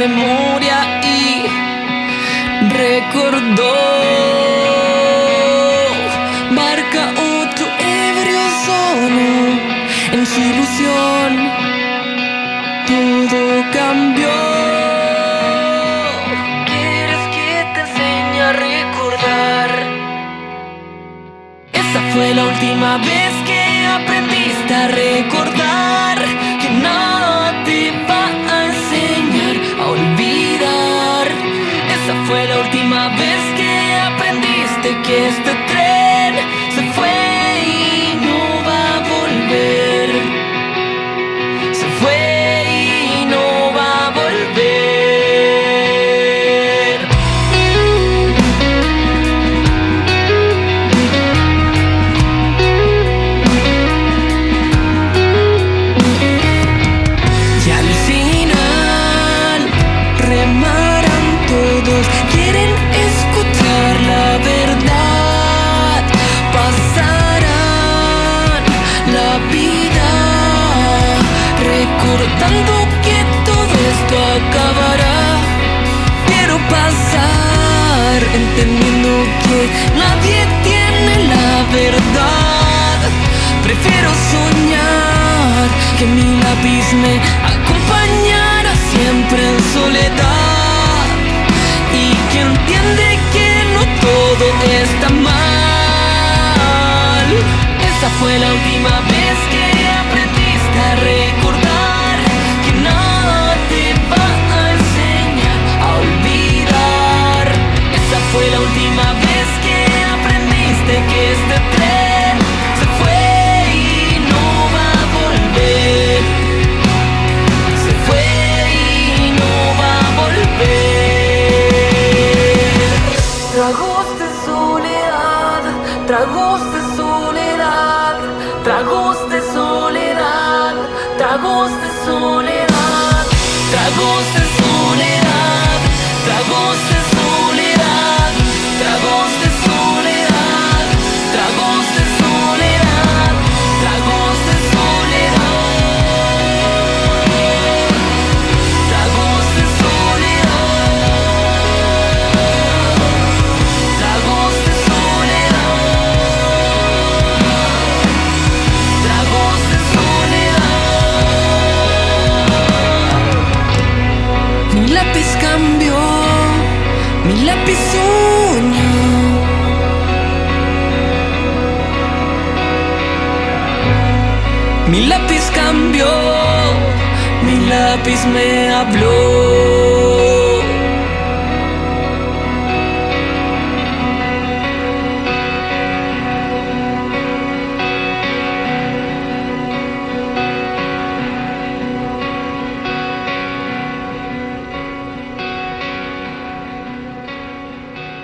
memoria y recordó. Marca otro ebrio solo en su ilusión. Todo cambió. ¿Quieres que te enseñe a recordar? Esa fue la última vez que aprendiste a recordar fue la última vez que aprendiste que este que mi lápiz me acompañara siempre en soledad fue la última vez que aprendiste a recordar que nada te va a enseñar a olvidar. Esa fue la última vez que aprendiste que este tren se fue y no va a volver. Se fue y no va a volver. Tragos de soledad, tragos de agosto e soledato, cambió, mi lápiz soñó. Mi lápiz cambió, mi lápiz me habló.